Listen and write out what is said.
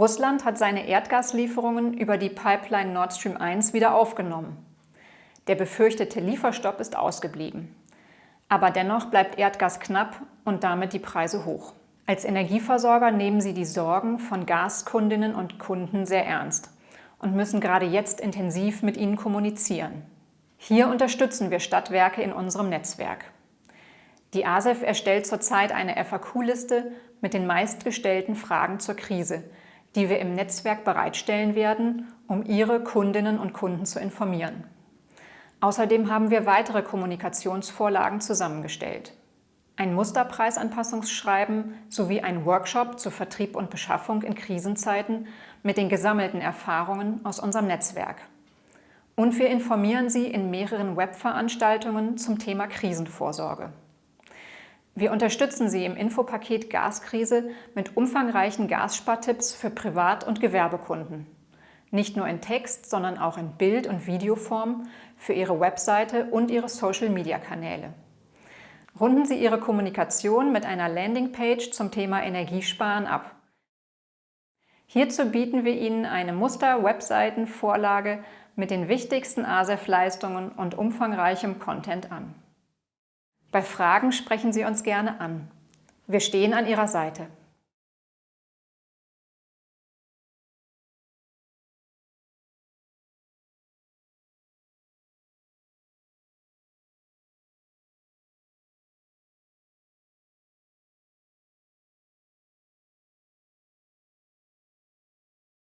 Russland hat seine Erdgaslieferungen über die Pipeline Nord Stream 1 wieder aufgenommen. Der befürchtete Lieferstopp ist ausgeblieben. Aber dennoch bleibt Erdgas knapp und damit die Preise hoch. Als Energieversorger nehmen sie die Sorgen von Gaskundinnen und Kunden sehr ernst und müssen gerade jetzt intensiv mit ihnen kommunizieren. Hier unterstützen wir Stadtwerke in unserem Netzwerk. Die ASEF erstellt zurzeit eine FAQ-Liste mit den meistgestellten Fragen zur Krise, die wir im Netzwerk bereitstellen werden, um Ihre Kundinnen und Kunden zu informieren. Außerdem haben wir weitere Kommunikationsvorlagen zusammengestellt. Ein Musterpreisanpassungsschreiben sowie ein Workshop zu Vertrieb und Beschaffung in Krisenzeiten mit den gesammelten Erfahrungen aus unserem Netzwerk. Und wir informieren Sie in mehreren Webveranstaltungen zum Thema Krisenvorsorge. Wir unterstützen Sie im Infopaket Gaskrise mit umfangreichen Gasspartipps für Privat- und Gewerbekunden nicht nur in Text, sondern auch in Bild- und Videoform für Ihre Webseite und Ihre Social-Media-Kanäle. Runden Sie Ihre Kommunikation mit einer Landingpage zum Thema Energiesparen ab. Hierzu bieten wir Ihnen eine Muster-Webseiten-Vorlage mit den wichtigsten ASEF-Leistungen und umfangreichem Content an. Bei Fragen sprechen Sie uns gerne an. Wir stehen an Ihrer Seite.